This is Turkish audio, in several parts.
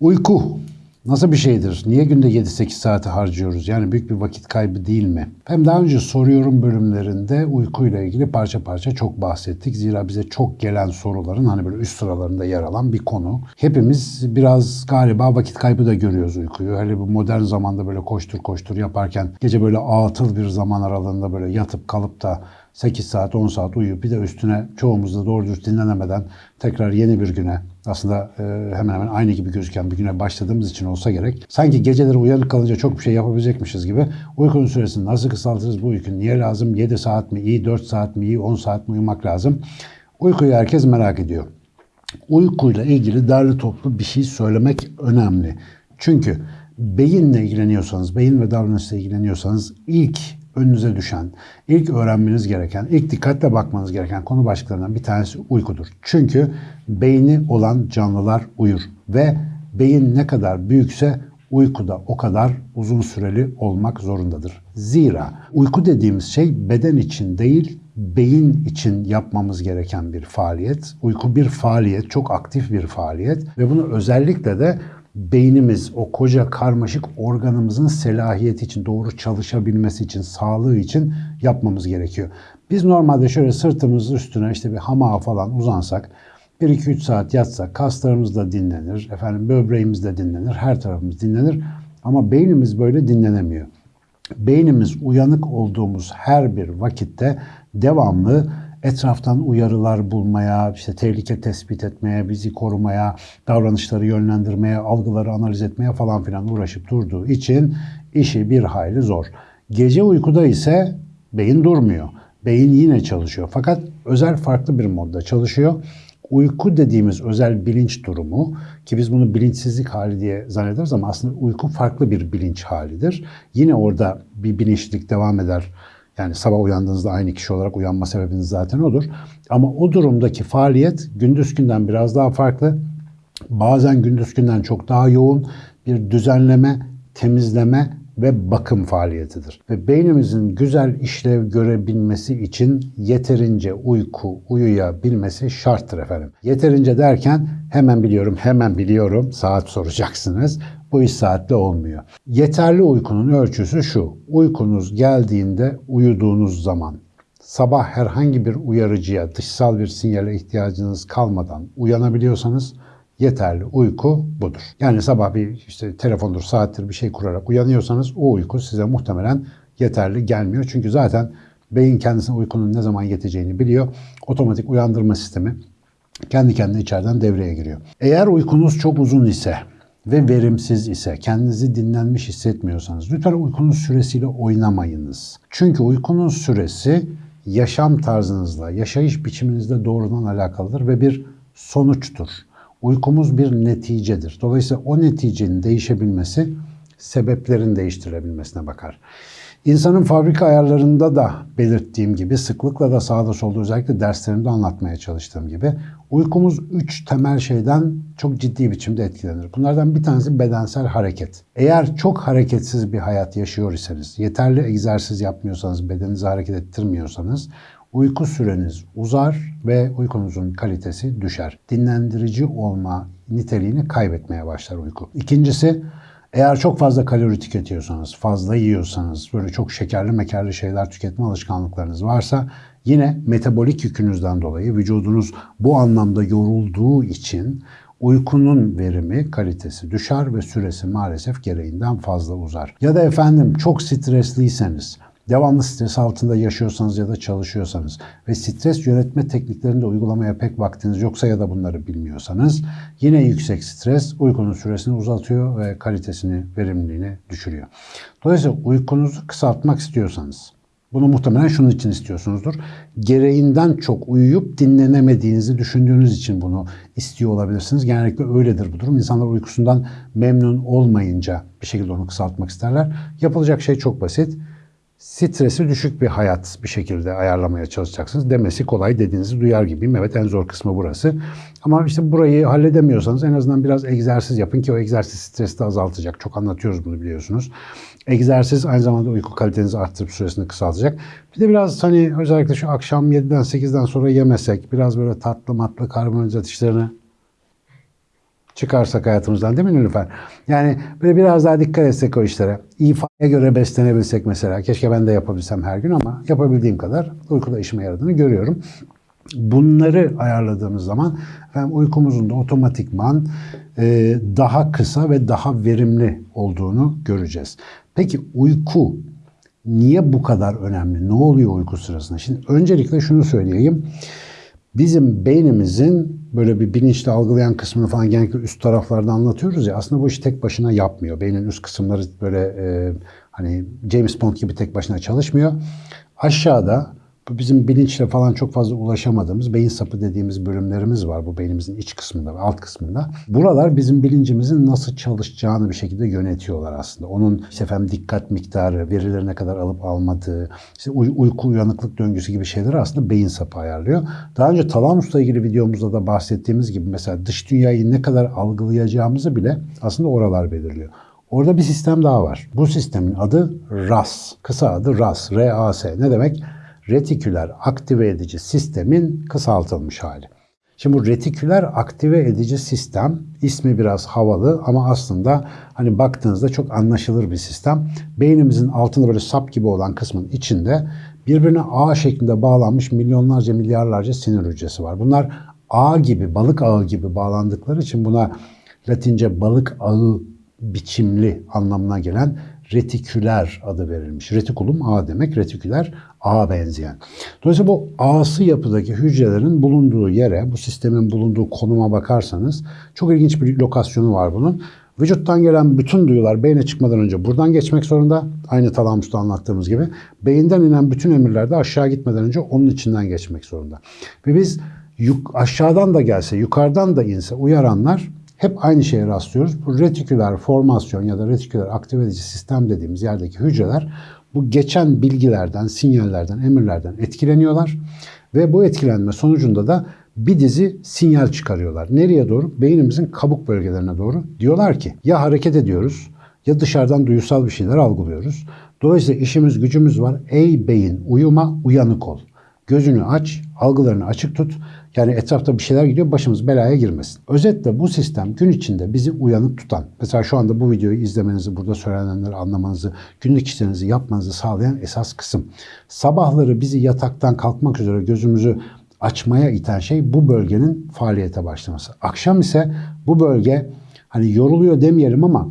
Uyku nasıl bir şeydir? Niye günde 7-8 saati harcıyoruz? Yani büyük bir vakit kaybı değil mi? Hem daha önce soruyorum bölümlerinde uykuyla ilgili parça parça çok bahsettik. Zira bize çok gelen soruların hani böyle üst sıralarında yer alan bir konu. Hepimiz biraz galiba vakit kaybı da görüyoruz uykuyu. Hele bu modern zamanda böyle koştur koştur yaparken gece böyle atıl bir zaman aralığında böyle yatıp kalıp da 8 saat 10 saat uyuyup bir de üstüne çoğumuz da doğru düz dinlenemeden tekrar yeni bir güne aslında e, hemen hemen aynı gibi gözüken bir güne başladığımız için olsa gerek. Sanki geceleri uyanık kalınca çok bir şey yapabilecekmişiz gibi uykunun süresini nasıl kısaltırız bu uyku niye lazım? 7 saat mi iyi, 4 saat mi iyi, 10 saat mi uyumak lazım? Uykuyu herkes merak ediyor. Uykuyla ilgili derli toplu bir şey söylemek önemli. Çünkü beyinle ilgileniyorsanız, beyin ve davranışla ilgileniyorsanız ilk önünüze düşen, ilk öğrenmeniz gereken, ilk dikkatle bakmanız gereken konu başlıklarından bir tanesi uykudur. Çünkü beyni olan canlılar uyur ve beyin ne kadar büyükse uykuda o kadar uzun süreli olmak zorundadır. Zira uyku dediğimiz şey beden için değil, beyin için yapmamız gereken bir faaliyet. Uyku bir faaliyet, çok aktif bir faaliyet ve bunu özellikle de beynimiz, o koca karmaşık organımızın selahiyeti için, doğru çalışabilmesi için, sağlığı için yapmamız gerekiyor. Biz normalde şöyle sırtımız üstüne işte bir hamağa falan uzansak, 1-2-3 saat yatsak kaslarımız da dinlenir, efendim böbreğimiz de dinlenir, her tarafımız dinlenir. Ama beynimiz böyle dinlenemiyor. Beynimiz uyanık olduğumuz her bir vakitte devamlı etraftan uyarılar bulmaya, işte tehlike tespit etmeye, bizi korumaya, davranışları yönlendirmeye, algıları analiz etmeye falan filan uğraşıp durduğu için işi bir hayli zor. Gece uykuda ise beyin durmuyor. Beyin yine çalışıyor. Fakat özel farklı bir modda çalışıyor. Uyku dediğimiz özel bilinç durumu ki biz bunu bilinçsizlik hali diye zannederiz ama aslında uyku farklı bir bilinç halidir. Yine orada bir bilinçlik devam eder. Yani sabah uyandığınızda aynı kişi olarak uyanma sebebiniz zaten odur. Ama o durumdaki faaliyet gündüz günden biraz daha farklı. Bazen gündüz günden çok daha yoğun bir düzenleme, temizleme ve bakım faaliyetidir. Ve beynimizin güzel işlev görebilmesi için yeterince uyku uyuyabilmesi şarttır efendim. Yeterince derken hemen biliyorum, hemen biliyorum saat soracaksınız. Bu iş saatte olmuyor. Yeterli uykunun ölçüsü şu. Uykunuz geldiğinde uyuduğunuz zaman sabah herhangi bir uyarıcıya, dışsal bir sinyale ihtiyacınız kalmadan uyanabiliyorsanız yeterli uyku budur. Yani sabah bir işte telefondur, saattir bir şey kurarak uyanıyorsanız o uyku size muhtemelen yeterli gelmiyor. Çünkü zaten beyin kendisine uykunun ne zaman yeteceğini biliyor. Otomatik uyandırma sistemi kendi kendine içeriden devreye giriyor. Eğer uykunuz çok uzun ise ve verimsiz ise, kendinizi dinlenmiş hissetmiyorsanız lütfen uykunun süresiyle oynamayınız. Çünkü uykunun süresi yaşam tarzınızla, yaşayış biçiminizle doğrudan alakalıdır ve bir sonuçtur. Uykumuz bir neticedir. Dolayısıyla o neticenin değişebilmesi sebeplerin değiştirilebilmesine bakar. İnsanın fabrika ayarlarında da belirttiğim gibi sıklıkla da sağda solda özellikle derslerimde anlatmaya çalıştığım gibi uykumuz üç temel şeyden çok ciddi biçimde etkilenir. Bunlardan bir tanesi bedensel hareket. Eğer çok hareketsiz bir hayat yaşıyor iseniz, yeterli egzersiz yapmıyorsanız, bedeninizi hareket ettirmiyorsanız uyku süreniz uzar ve uykunuzun kalitesi düşer. Dinlendirici olma niteliğini kaybetmeye başlar uyku. İkincisi eğer çok fazla kalori tüketiyorsanız, fazla yiyorsanız, böyle çok şekerli mekerli şeyler tüketme alışkanlıklarınız varsa yine metabolik yükünüzden dolayı vücudunuz bu anlamda yorulduğu için uykunun verimi, kalitesi düşer ve süresi maalesef gereğinden fazla uzar. Ya da efendim çok stresliyseniz, devamlı stres altında yaşıyorsanız ya da çalışıyorsanız ve stres yönetme tekniklerini de uygulamaya pek vaktiniz yoksa ya da bunları bilmiyorsanız yine yüksek stres uykunun süresini uzatıyor ve kalitesini, verimliliğini düşürüyor. Dolayısıyla uykunuzu kısaltmak istiyorsanız bunu muhtemelen şunun için istiyorsunuzdur. Gereğinden çok uyuyup dinlenemediğinizi düşündüğünüz için bunu istiyor olabilirsiniz. Genellikle öyledir bu durum. İnsanlar uykusundan memnun olmayınca bir şekilde onu kısaltmak isterler. Yapılacak şey çok basit stresi düşük bir hayat bir şekilde ayarlamaya çalışacaksınız. Demesi kolay dediğinizi duyar gibiyim. Evet en zor kısmı burası. Ama işte burayı halledemiyorsanız en azından biraz egzersiz yapın ki o egzersiz stresi de azaltacak. Çok anlatıyoruz bunu biliyorsunuz. Egzersiz aynı zamanda uyku kalitenizi arttırıp süresini kısaltacak. Bir de biraz hani özellikle şu akşam 7'den 8'den sonra yemesek, biraz böyle tatlı matlı karbonhidrat işlerini çıkarsak hayatımızdan değil mi Nilüfer? Yani böyle biraz daha dikkat etsek o işlere. İfaya göre beslenebilsek mesela. Keşke ben de yapabilsem her gün ama yapabildiğim kadar uykuda işime yaradığını görüyorum. Bunları ayarladığımız zaman efendim, uykumuzun da otomatikman e, daha kısa ve daha verimli olduğunu göreceğiz. Peki uyku niye bu kadar önemli? Ne oluyor uyku sırasında? Şimdi öncelikle şunu söyleyeyim. Bizim beynimizin böyle bir bilinçli algılayan kısmını falan genellikle üst taraflarda anlatıyoruz ya aslında bu işi tek başına yapmıyor. Beynin üst kısımları böyle e, hani James Bond gibi tek başına çalışmıyor. Aşağıda bizim bilinçle falan çok fazla ulaşamadığımız beyin sapı dediğimiz bölümlerimiz var bu beynimizin iç kısmında ve alt kısmında. Buralar bizim bilincimizin nasıl çalışacağını bir şekilde yönetiyorlar aslında. Onun işte efendim dikkat miktarı, verileri ne kadar alıp almadığı, işte uy- uyku uyanıklık döngüsü gibi şeyleri aslında beyin sapı ayarlıyor. Daha önce talamusla ilgili videomuzda da bahsettiğimiz gibi mesela dış dünyayı ne kadar algılayacağımızı bile aslında oralar belirliyor. Orada bir sistem daha var. Bu sistemin adı RAS. Kısa adı RAS. R-A-S. Ne demek? Retiküler aktive edici sistemin kısaltılmış hali. Şimdi bu retiküler aktive edici sistem ismi biraz havalı ama aslında hani baktığınızda çok anlaşılır bir sistem. Beynimizin altında böyle sap gibi olan kısmın içinde birbirine ağ şeklinde bağlanmış milyonlarca milyarlarca sinir hücresi var. Bunlar ağ gibi, balık ağı gibi bağlandıkları için buna Latince balık ağı biçimli anlamına gelen retiküler adı verilmiş. Retikulum ağ demek, retiküler ağa benzeyen. Dolayısıyla bu ağsı yapıdaki hücrelerin bulunduğu yere, bu sistemin bulunduğu konuma bakarsanız çok ilginç bir lokasyonu var bunun. Vücuttan gelen bütün duyular beyne çıkmadan önce buradan geçmek zorunda. Aynı talamusta anlattığımız gibi. Beyinden inen bütün emirler de aşağı gitmeden önce onun içinden geçmek zorunda. Ve biz aşağıdan da gelse, yukarıdan da inse uyaranlar hep aynı şeye rastlıyoruz. Bu retiküler formasyon ya da retiküler aktive edici sistem dediğimiz yerdeki hücreler bu geçen bilgilerden, sinyallerden, emirlerden etkileniyorlar ve bu etkilenme sonucunda da bir dizi sinyal çıkarıyorlar. Nereye doğru? Beynimizin kabuk bölgelerine doğru. Diyorlar ki ya hareket ediyoruz ya dışarıdan duyusal bir şeyler algılıyoruz. Dolayısıyla işimiz gücümüz var. Ey beyin uyuma uyanık ol. Gözünü aç, algılarını açık tut. Yani etrafta bir şeyler gidiyor, başımız belaya girmesin. Özetle bu sistem gün içinde bizi uyanık tutan, mesela şu anda bu videoyu izlemenizi, burada söylenenleri anlamanızı, günlük işlerinizi yapmanızı sağlayan esas kısım. Sabahları bizi yataktan kalkmak üzere gözümüzü açmaya iten şey bu bölgenin faaliyete başlaması. Akşam ise bu bölge hani yoruluyor demeyelim ama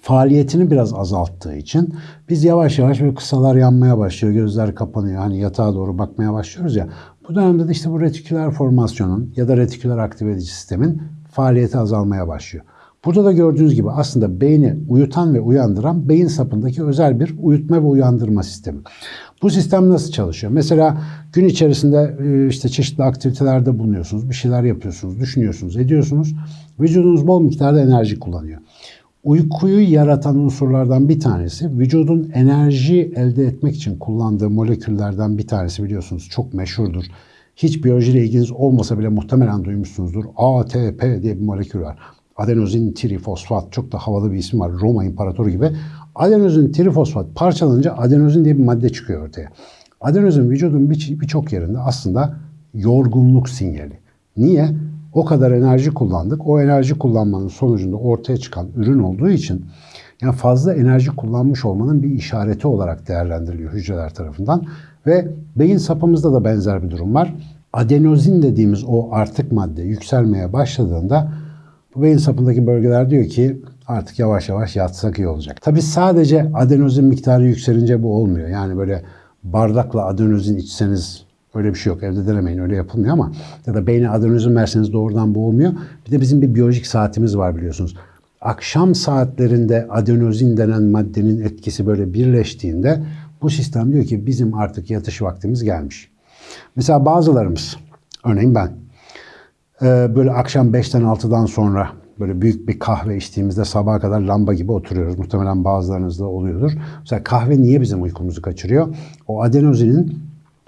faaliyetini biraz azalttığı için biz yavaş yavaş böyle kısalar yanmaya başlıyor, gözler kapanıyor. Hani yatağa doğru bakmaya başlıyoruz ya. Bu dönemde de işte bu retiküler formasyonun ya da retiküler aktive edici sistemin faaliyeti azalmaya başlıyor. Burada da gördüğünüz gibi aslında beyni uyutan ve uyandıran beyin sapındaki özel bir uyutma ve uyandırma sistemi. Bu sistem nasıl çalışıyor? Mesela gün içerisinde işte çeşitli aktivitelerde bulunuyorsunuz, bir şeyler yapıyorsunuz, düşünüyorsunuz, ediyorsunuz. Vücudunuz bol miktarda enerji kullanıyor. Uykuyu yaratan unsurlardan bir tanesi vücudun enerji elde etmek için kullandığı moleküllerden bir tanesi biliyorsunuz çok meşhurdur. Hiç biyolojiyle ilginiz olmasa bile muhtemelen duymuşsunuzdur. ATP diye bir molekül var. Adenozin trifosfat çok da havalı bir isim var. Roma İmparatoru gibi. Adenozin trifosfat parçalanınca adenozin diye bir madde çıkıyor ortaya. Adenozin vücudun birçok yerinde aslında yorgunluk sinyali. Niye? O kadar enerji kullandık. O enerji kullanmanın sonucunda ortaya çıkan ürün olduğu için yani fazla enerji kullanmış olmanın bir işareti olarak değerlendiriliyor hücreler tarafından. Ve beyin sapımızda da benzer bir durum var. Adenozin dediğimiz o artık madde yükselmeye başladığında bu beyin sapındaki bölgeler diyor ki artık yavaş yavaş yatsak iyi olacak. Tabi sadece adenozin miktarı yükselince bu olmuyor. Yani böyle bardakla adenozin içseniz Öyle bir şey yok. Evde denemeyin. Öyle yapılmıyor ama ya da beyne adenozin verseniz doğrudan bu olmuyor. Bir de bizim bir biyolojik saatimiz var biliyorsunuz. Akşam saatlerinde adenozin denen maddenin etkisi böyle birleştiğinde bu sistem diyor ki bizim artık yatış vaktimiz gelmiş. Mesela bazılarımız, örneğin ben, böyle akşam 5'ten 6'dan sonra böyle büyük bir kahve içtiğimizde sabaha kadar lamba gibi oturuyoruz. Muhtemelen bazılarınızda oluyordur. Mesela kahve niye bizim uykumuzu kaçırıyor? O adenozinin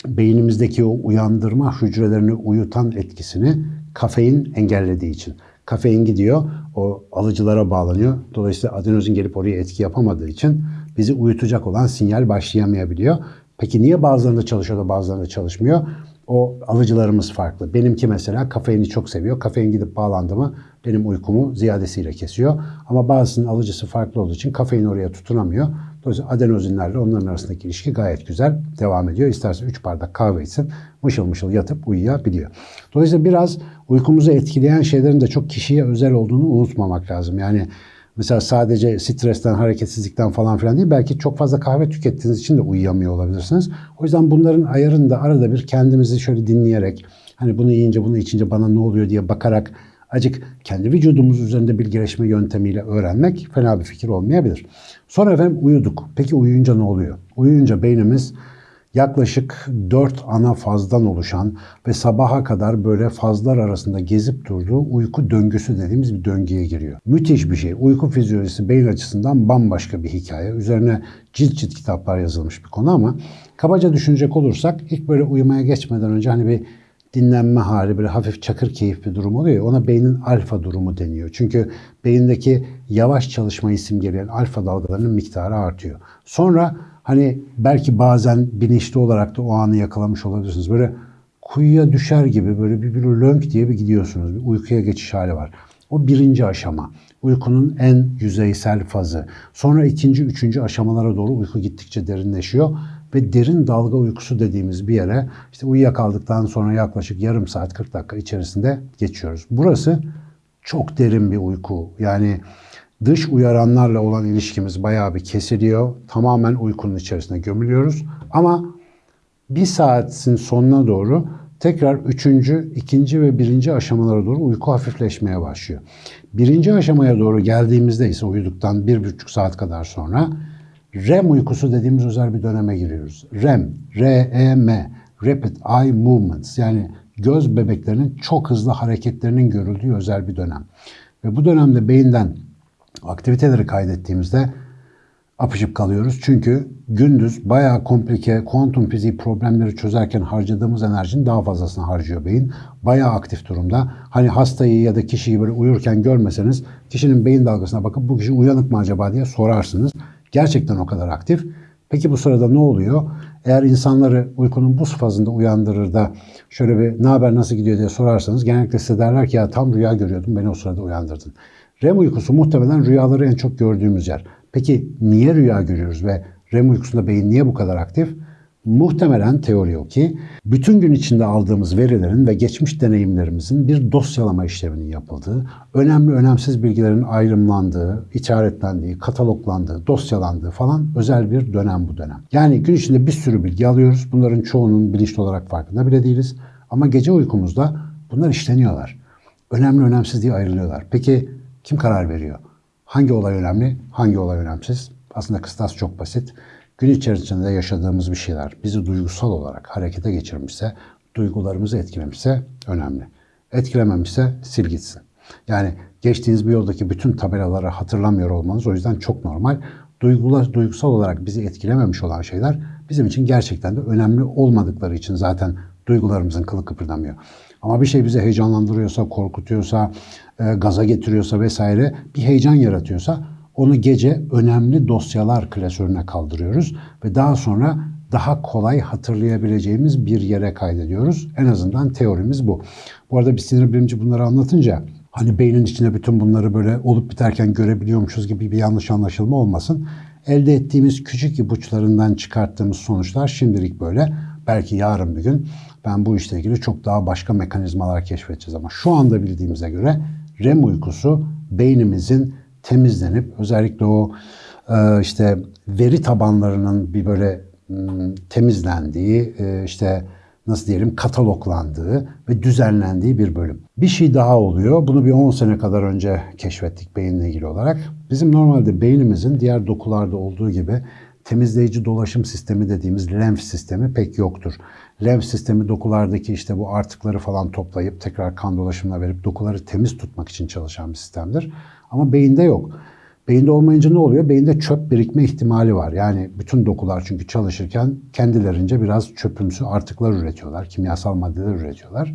beynimizdeki o uyandırma hücrelerini uyutan etkisini kafein engellediği için. Kafein gidiyor, o alıcılara bağlanıyor. Dolayısıyla adenozin gelip oraya etki yapamadığı için bizi uyutacak olan sinyal başlayamayabiliyor. Peki niye bazılarında çalışıyor da bazılarında çalışmıyor? O alıcılarımız farklı. Benimki mesela kafeini çok seviyor. Kafein gidip bağlandı mı benim uykumu ziyadesiyle kesiyor. Ama bazısının alıcısı farklı olduğu için kafein oraya tutunamıyor. Dolayısıyla adenozinlerle onların arasındaki ilişki gayet güzel devam ediyor. İsterse 3 bardak kahve içsin mışıl mışıl yatıp uyuyabiliyor. Dolayısıyla biraz uykumuzu etkileyen şeylerin de çok kişiye özel olduğunu unutmamak lazım. Yani Mesela sadece stresten, hareketsizlikten falan filan değil. Belki çok fazla kahve tükettiğiniz için de uyuyamıyor olabilirsiniz. O yüzden bunların ayarını da arada bir kendimizi şöyle dinleyerek, hani bunu yiyince, bunu içince bana ne oluyor diye bakarak acık kendi vücudumuz üzerinde bilgileşme yöntemiyle öğrenmek fena bir fikir olmayabilir. Sonra efendim uyuduk. Peki uyuyunca ne oluyor? Uyuyunca beynimiz yaklaşık 4 ana fazdan oluşan ve sabaha kadar böyle fazlar arasında gezip durduğu uyku döngüsü dediğimiz bir döngüye giriyor. Müthiş bir şey. Uyku fizyolojisi beyin açısından bambaşka bir hikaye. Üzerine cilt cilt kitaplar yazılmış bir konu ama kabaca düşünecek olursak ilk böyle uyumaya geçmeden önce hani bir dinlenme hali, böyle hafif çakır keyif bir durum oluyor ona beynin alfa durumu deniyor. Çünkü beyindeki yavaş çalışmayı simgeleyen alfa dalgalarının miktarı artıyor. Sonra Hani belki bazen bilinçli olarak da o anı yakalamış olabilirsiniz. Böyle kuyuya düşer gibi böyle bir, bir lönk diye bir gidiyorsunuz. Bir uykuya geçiş hali var. O birinci aşama. Uykunun en yüzeysel fazı. Sonra ikinci, üçüncü aşamalara doğru uyku gittikçe derinleşiyor. Ve derin dalga uykusu dediğimiz bir yere işte uyuyakaldıktan sonra yaklaşık yarım saat 40 dakika içerisinde geçiyoruz. Burası çok derin bir uyku. Yani Dış uyaranlarla olan ilişkimiz bayağı bir kesiliyor. Tamamen uykunun içerisine gömülüyoruz. Ama bir saatin sonuna doğru tekrar üçüncü, ikinci ve birinci aşamalara doğru uyku hafifleşmeye başlıyor. Birinci aşamaya doğru geldiğimizde ise uyuduktan bir buçuk saat kadar sonra REM uykusu dediğimiz özel bir döneme giriyoruz. REM, R-E-M, Rapid Eye Movements yani göz bebeklerinin çok hızlı hareketlerinin görüldüğü özel bir dönem. Ve bu dönemde beyinden aktiviteleri kaydettiğimizde apışıp kalıyoruz. Çünkü gündüz bayağı komplike kuantum fiziği problemleri çözerken harcadığımız enerjinin daha fazlasını harcıyor beyin. Bayağı aktif durumda. Hani hastayı ya da kişiyi böyle uyurken görmeseniz kişinin beyin dalgasına bakıp bu kişi uyanık mı acaba diye sorarsınız. Gerçekten o kadar aktif. Peki bu sırada ne oluyor? Eğer insanları uykunun bu fazında uyandırır da şöyle bir ne haber nasıl gidiyor diye sorarsanız genellikle size derler ki ya tam rüya görüyordum beni o sırada uyandırdın. REM uykusu muhtemelen rüyaları en çok gördüğümüz yer. Peki niye rüya görüyoruz ve REM uykusunda beyin niye bu kadar aktif? Muhtemelen teori o ki bütün gün içinde aldığımız verilerin ve geçmiş deneyimlerimizin bir dosyalama işleminin yapıldığı, önemli önemsiz bilgilerin ayrımlandığı, işaretlendiği, kataloglandığı, dosyalandığı falan özel bir dönem bu dönem. Yani gün içinde bir sürü bilgi alıyoruz. Bunların çoğunun bilinçli olarak farkında bile değiliz. Ama gece uykumuzda bunlar işleniyorlar. Önemli önemsiz diye ayrılıyorlar. Peki kim karar veriyor? Hangi olay önemli, hangi olay önemsiz? Aslında kıstas çok basit. Gün içerisinde yaşadığımız bir şeyler bizi duygusal olarak harekete geçirmişse, duygularımızı etkilemişse önemli. Etkilememişse sil gitsin. Yani geçtiğiniz bir yoldaki bütün tabelaları hatırlamıyor olmanız o yüzden çok normal. Duygular, duygusal olarak bizi etkilememiş olan şeyler bizim için gerçekten de önemli olmadıkları için zaten duygularımızın kılı kıpırdamıyor. Ama bir şey bizi heyecanlandırıyorsa, korkutuyorsa, e, gaza getiriyorsa vesaire bir heyecan yaratıyorsa onu gece önemli dosyalar klasörüne kaldırıyoruz ve daha sonra daha kolay hatırlayabileceğimiz bir yere kaydediyoruz. En azından teorimiz bu. Bu arada bir sinir bilimci bunları anlatınca hani beynin içinde bütün bunları böyle olup biterken görebiliyormuşuz gibi bir yanlış anlaşılma olmasın. Elde ettiğimiz küçük ipuçlarından çıkarttığımız sonuçlar şimdilik böyle. Belki yarın bir gün ben bu işle ilgili çok daha başka mekanizmalar keşfedeceğiz ama şu anda bildiğimize göre REM uykusu beynimizin temizlenip özellikle o e, işte veri tabanlarının bir böyle hmm, temizlendiği e, işte nasıl diyelim kataloglandığı ve düzenlendiği bir bölüm. Bir şey daha oluyor. Bunu bir 10 sene kadar önce keşfettik beyinle ilgili olarak. Bizim normalde beynimizin diğer dokularda olduğu gibi temizleyici dolaşım sistemi dediğimiz lenf sistemi pek yoktur. lenf sistemi dokulardaki işte bu artıkları falan toplayıp tekrar kan dolaşımına verip dokuları temiz tutmak için çalışan bir sistemdir. Ama beyinde yok. Beyinde olmayınca ne oluyor? Beyinde çöp birikme ihtimali var. Yani bütün dokular çünkü çalışırken kendilerince biraz çöpümsü artıklar üretiyorlar. Kimyasal maddeler üretiyorlar.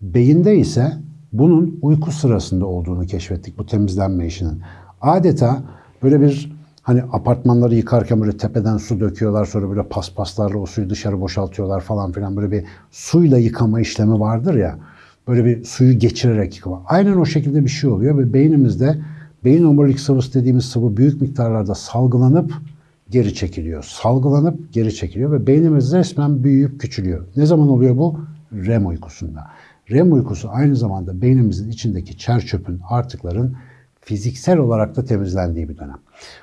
Beyinde ise bunun uyku sırasında olduğunu keşfettik bu temizlenme işinin. Adeta böyle bir hani apartmanları yıkarken böyle tepeden su döküyorlar sonra böyle paspaslarla o suyu dışarı boşaltıyorlar falan filan böyle bir suyla yıkama işlemi vardır ya. Böyle bir suyu geçirerek yıkama. Aynen o şekilde bir şey oluyor ve beynimizde beyin omurilik sıvısı dediğimiz sıvı büyük miktarlarda salgılanıp geri çekiliyor. Salgılanıp geri çekiliyor ve beynimiz resmen büyüyüp küçülüyor. Ne zaman oluyor bu? REM uykusunda. REM uykusu aynı zamanda beynimizin içindeki çer çöpün, artıkların fiziksel olarak da temizlendiği bir dönem.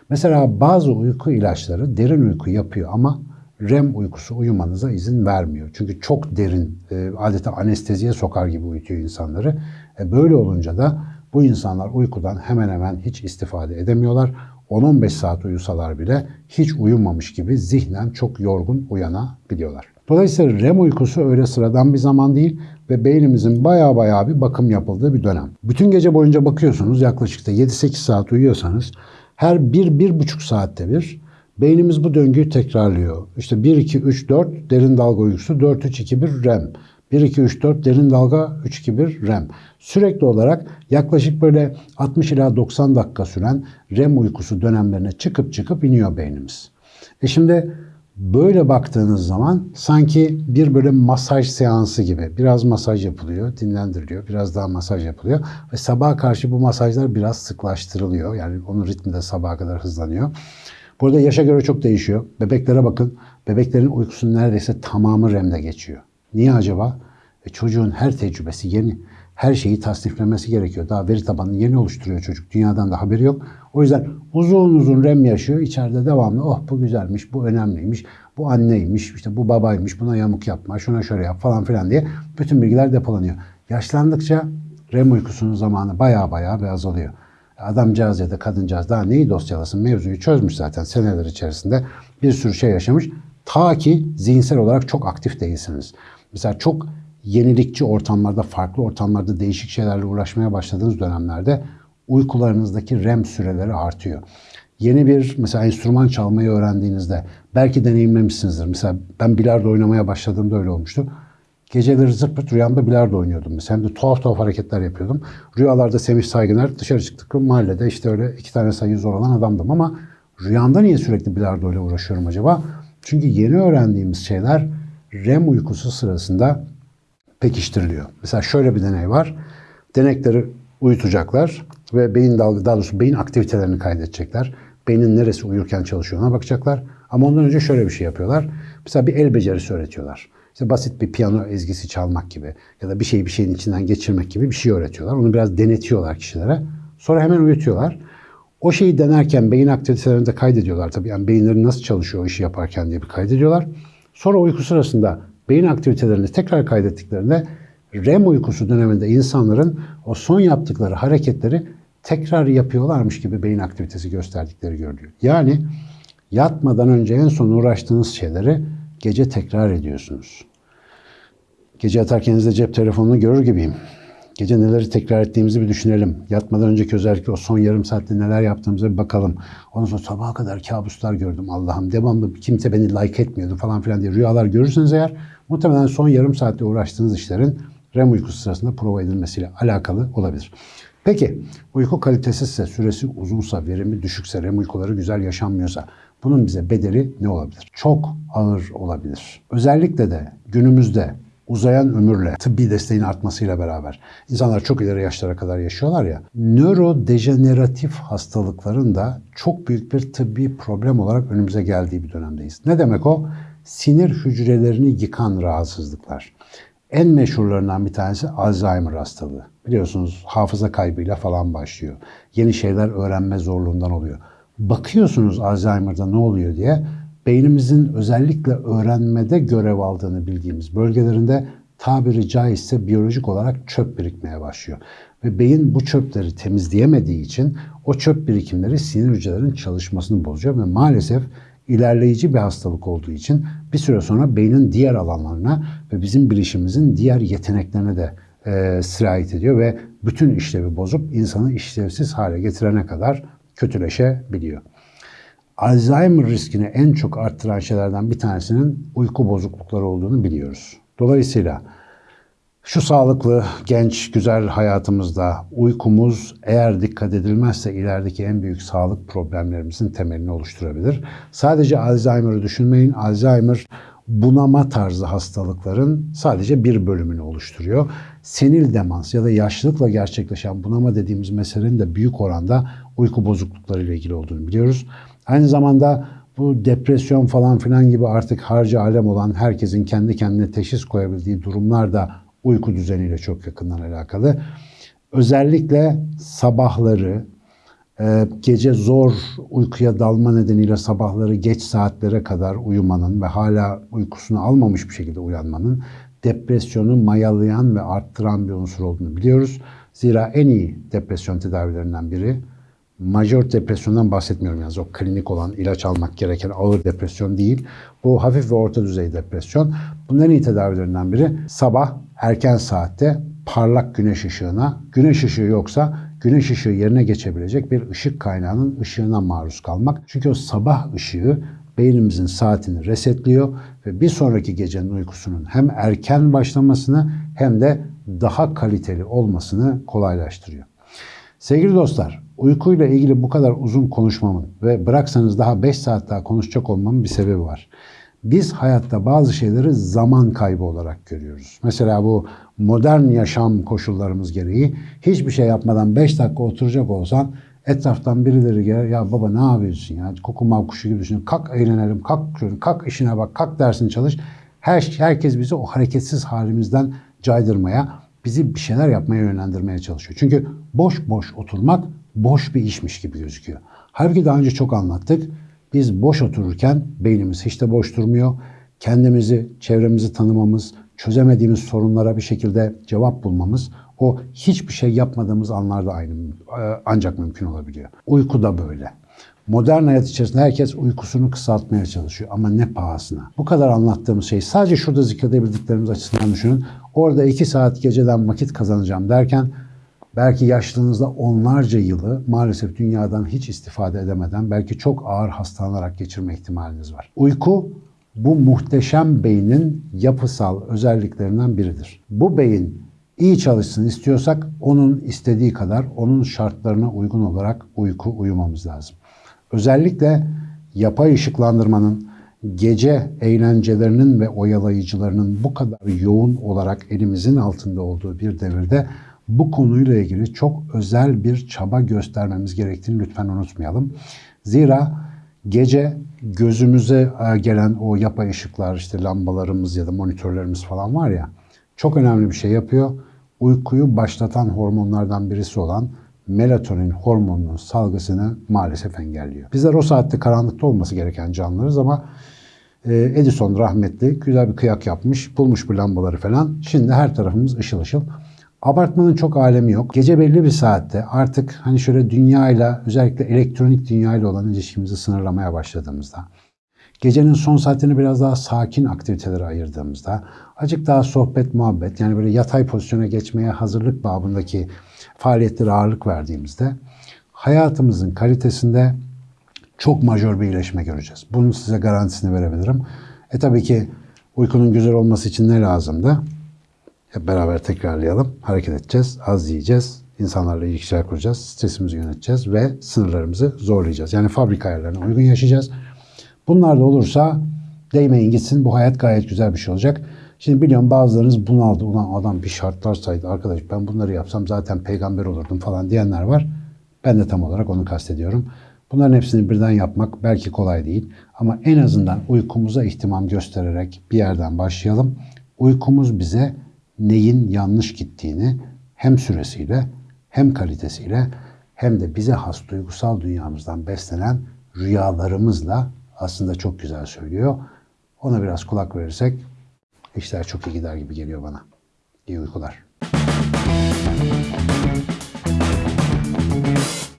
Mesela bazı uyku ilaçları derin uyku yapıyor ama REM uykusu uyumanıza izin vermiyor. Çünkü çok derin, e, adeta anesteziye sokar gibi uyutuyor insanları. E, böyle olunca da bu insanlar uykudan hemen hemen hiç istifade edemiyorlar. 10-15 saat uyusalar bile hiç uyumamış gibi zihnen çok yorgun uyanabiliyorlar. Dolayısıyla REM uykusu öyle sıradan bir zaman değil ve beynimizin baya baya bir bakım yapıldığı bir dönem. Bütün gece boyunca bakıyorsunuz yaklaşık da 7-8 saat uyuyorsanız her 1-1,5 saatte bir beynimiz bu döngüyü tekrarlıyor. İşte 1-2-3-4 derin dalga uykusu, 4-3-2-1 REM. 1, 2, 3, 4 derin dalga, 3, 2, 1 REM. Sürekli olarak yaklaşık böyle 60 ila 90 dakika süren REM uykusu dönemlerine çıkıp çıkıp iniyor beynimiz. E şimdi böyle baktığınız zaman sanki bir böyle masaj seansı gibi. Biraz masaj yapılıyor, dinlendiriliyor, biraz daha masaj yapılıyor. Ve sabaha karşı bu masajlar biraz sıklaştırılıyor. Yani onun ritmi de sabaha kadar hızlanıyor. Burada yaşa göre çok değişiyor. Bebeklere bakın. Bebeklerin uykusunun neredeyse tamamı REM'de geçiyor. Niye acaba? E çocuğun her tecrübesi yeni. Her şeyi tasniflemesi gerekiyor. Daha veri tabanını yeni oluşturuyor çocuk. Dünyadan da haberi yok. O yüzden uzun uzun REM yaşıyor. İçeride devamlı oh bu güzelmiş, bu önemliymiş, bu anneymiş, işte bu babaymış, buna yamuk yapma, şuna şöyle yap falan filan diye bütün bilgiler depolanıyor. Yaşlandıkça REM uykusunun zamanı baya baya azalıyor. Adamcağız ya da kadıncağız daha neyi dosyalasın mevzuyu çözmüş zaten seneler içerisinde bir sürü şey yaşamış. Ta ki zihinsel olarak çok aktif değilsiniz. Mesela çok yenilikçi ortamlarda, farklı ortamlarda değişik şeylerle uğraşmaya başladığınız dönemlerde uykularınızdaki REM süreleri artıyor. Yeni bir mesela enstrüman çalmayı öğrendiğinizde belki deneyimlemişsinizdir. Mesela ben bilardo oynamaya başladığımda öyle olmuştu. Geceleri zırt rüyamda bilardo oynuyordum. Mesela hem de tuhaf tuhaf hareketler yapıyordum. Rüyalarda Semih Saygıner dışarı çıktık mahallede işte öyle iki tane sayı zor olan adamdım ama rüyamda niye sürekli bilardo ile uğraşıyorum acaba? Çünkü yeni öğrendiğimiz şeyler REM uykusu sırasında pekiştiriliyor. Mesela şöyle bir deney var. Denekleri uyutacaklar ve beyin dalga, daha doğrusu beyin aktivitelerini kaydedecekler. Beynin neresi uyurken çalışıyor ona bakacaklar. Ama ondan önce şöyle bir şey yapıyorlar. Mesela bir el becerisi öğretiyorlar. İşte basit bir piyano ezgisi çalmak gibi ya da bir şeyi bir şeyin içinden geçirmek gibi bir şey öğretiyorlar. Onu biraz denetiyorlar kişilere. Sonra hemen uyutuyorlar. O şeyi denerken beyin aktivitelerini de kaydediyorlar tabii. Yani beyinleri nasıl çalışıyor o işi yaparken diye bir kaydediyorlar. Sonra uyku sırasında beyin aktivitelerini tekrar kaydettiklerinde REM uykusu döneminde insanların o son yaptıkları hareketleri tekrar yapıyorlarmış gibi beyin aktivitesi gösterdikleri görülüyor. Yani yatmadan önce en son uğraştığınız şeyleri gece tekrar ediyorsunuz. Gece yatarken elinizde cep telefonunu görür gibiyim. Gece neleri tekrar ettiğimizi bir düşünelim. Yatmadan önceki özellikle o son yarım saatte neler yaptığımıza bir bakalım. Ondan sonra sabaha kadar kabuslar gördüm Allah'ım. Devamlı kimse beni like etmiyordu falan filan diye rüyalar görürseniz eğer muhtemelen son yarım saatte uğraştığınız işlerin REM uykusu sırasında prova edilmesiyle alakalı olabilir. Peki uyku kalitesizse, süresi uzunsa, verimi düşükse, REM uykuları güzel yaşanmıyorsa bunun bize bedeli ne olabilir? Çok ağır olabilir. Özellikle de günümüzde uzayan ömürle, tıbbi desteğin artmasıyla beraber insanlar çok ileri yaşlara kadar yaşıyorlar ya, nörodejeneratif hastalıkların da çok büyük bir tıbbi problem olarak önümüze geldiği bir dönemdeyiz. Ne demek o? Sinir hücrelerini yıkan rahatsızlıklar. En meşhurlarından bir tanesi Alzheimer hastalığı. Biliyorsunuz hafıza kaybıyla falan başlıyor. Yeni şeyler öğrenme zorluğundan oluyor. Bakıyorsunuz Alzheimer'da ne oluyor diye beynimizin özellikle öğrenmede görev aldığını bildiğimiz bölgelerinde tabiri caizse biyolojik olarak çöp birikmeye başlıyor. Ve beyin bu çöpleri temizleyemediği için o çöp birikimleri sinir hücrelerinin çalışmasını bozuyor ve maalesef ilerleyici bir hastalık olduğu için bir süre sonra beynin diğer alanlarına ve bizim bilişimimizin diğer yeteneklerine de e, sirayet ediyor ve bütün işlevi bozup insanı işlevsiz hale getirene kadar kötüleşebiliyor. Alzheimer riskini en çok arttıran şeylerden bir tanesinin uyku bozuklukları olduğunu biliyoruz. Dolayısıyla şu sağlıklı, genç, güzel hayatımızda uykumuz eğer dikkat edilmezse ilerideki en büyük sağlık problemlerimizin temelini oluşturabilir. Sadece Alzheimer'ı düşünmeyin. Alzheimer bunama tarzı hastalıkların sadece bir bölümünü oluşturuyor. Senil demans ya da yaşlılıkla gerçekleşen bunama dediğimiz meselenin de büyük oranda uyku bozuklukları ile ilgili olduğunu biliyoruz. Aynı zamanda bu depresyon falan filan gibi artık harcı alem olan herkesin kendi kendine teşhis koyabildiği durumlar da uyku düzeniyle çok yakından alakalı. Özellikle sabahları, e, gece zor uykuya dalma nedeniyle sabahları geç saatlere kadar uyumanın ve hala uykusunu almamış bir şekilde uyanmanın depresyonu mayalayan ve arttıran bir unsur olduğunu biliyoruz. Zira en iyi depresyon tedavilerinden biri majör depresyondan bahsetmiyorum yalnız. O klinik olan ilaç almak gereken ağır depresyon değil. Bu hafif ve orta düzey depresyon. Bunların iyi tedavilerinden biri sabah erken saatte parlak güneş ışığına, güneş ışığı yoksa güneş ışığı yerine geçebilecek bir ışık kaynağının ışığına maruz kalmak. Çünkü o sabah ışığı beynimizin saatini resetliyor ve bir sonraki gecenin uykusunun hem erken başlamasını hem de daha kaliteli olmasını kolaylaştırıyor. Sevgili dostlar, uykuyla ilgili bu kadar uzun konuşmamın ve bıraksanız daha 5 saat daha konuşacak olmamın bir sebebi var. Biz hayatta bazı şeyleri zaman kaybı olarak görüyoruz. Mesela bu modern yaşam koşullarımız gereği hiçbir şey yapmadan 5 dakika oturacak olsan etraftan birileri gelir ya baba ne yapıyorsun ya koku kuşu gibi düşünüyorsun. Kalk eğlenelim, kalk, kalk işine bak, kalk dersini çalış. Her, herkes bizi o hareketsiz halimizden caydırmaya, bizi bir şeyler yapmaya yönlendirmeye çalışıyor. Çünkü boş boş oturmak boş bir işmiş gibi gözüküyor. Halbuki daha önce çok anlattık. Biz boş otururken beynimiz hiç de boş durmuyor. Kendimizi, çevremizi tanımamız, çözemediğimiz sorunlara bir şekilde cevap bulmamız o hiçbir şey yapmadığımız anlarda aynı e, ancak mümkün olabiliyor. Uyku da böyle. Modern hayat içerisinde herkes uykusunu kısaltmaya çalışıyor ama ne pahasına. Bu kadar anlattığımız şey sadece şurada zikredebildiklerimiz açısından düşünün. Orada iki saat geceden vakit kazanacağım derken belki yaşlılığınızda onlarca yılı maalesef dünyadan hiç istifade edemeden belki çok ağır hastalanarak geçirme ihtimaliniz var. Uyku bu muhteşem beynin yapısal özelliklerinden biridir. Bu beyin iyi çalışsın istiyorsak onun istediği kadar onun şartlarına uygun olarak uyku uyumamız lazım. Özellikle yapay ışıklandırmanın gece eğlencelerinin ve oyalayıcılarının bu kadar yoğun olarak elimizin altında olduğu bir devirde bu konuyla ilgili çok özel bir çaba göstermemiz gerektiğini lütfen unutmayalım. Zira gece gözümüze e, gelen o yapay ışıklar işte lambalarımız ya da monitörlerimiz falan var ya çok önemli bir şey yapıyor. Uykuyu başlatan hormonlardan birisi olan melatonin hormonunun salgısını maalesef engelliyor. Bizler o saatte karanlıkta olması gereken canlılarız ama e, Edison rahmetli güzel bir kıyak yapmış, bulmuş bu lambaları falan. Şimdi her tarafımız ışıl ışıl. Abartmanın çok alemi yok. Gece belli bir saatte artık hani şöyle dünyayla özellikle elektronik dünyayla olan ilişkimizi sınırlamaya başladığımızda gecenin son saatini biraz daha sakin aktivitelere ayırdığımızda acık daha sohbet muhabbet yani böyle yatay pozisyona geçmeye hazırlık babındaki faaliyetlere ağırlık verdiğimizde hayatımızın kalitesinde çok majör bir iyileşme göreceğiz. Bunun size garantisini verebilirim. E tabii ki uykunun güzel olması için ne lazımdı? Hep beraber tekrarlayalım. Hareket edeceğiz, az yiyeceğiz, insanlarla ilişkiler kuracağız, stresimizi yöneteceğiz ve sınırlarımızı zorlayacağız. Yani fabrika ayarlarına uygun yaşayacağız. Bunlar da olursa değmeyin gitsin bu hayat gayet güzel bir şey olacak. Şimdi biliyorum bazılarınız bunaldı. Ulan adam bir şartlar saydı. Arkadaş ben bunları yapsam zaten peygamber olurdum falan diyenler var. Ben de tam olarak onu kastediyorum. Bunların hepsini birden yapmak belki kolay değil. Ama en azından uykumuza ihtimam göstererek bir yerden başlayalım. Uykumuz bize neyin yanlış gittiğini hem süresiyle hem kalitesiyle hem de bize has duygusal dünyamızdan beslenen rüyalarımızla aslında çok güzel söylüyor. Ona biraz kulak verirsek işler çok iyi gider gibi geliyor bana. İyi uykular.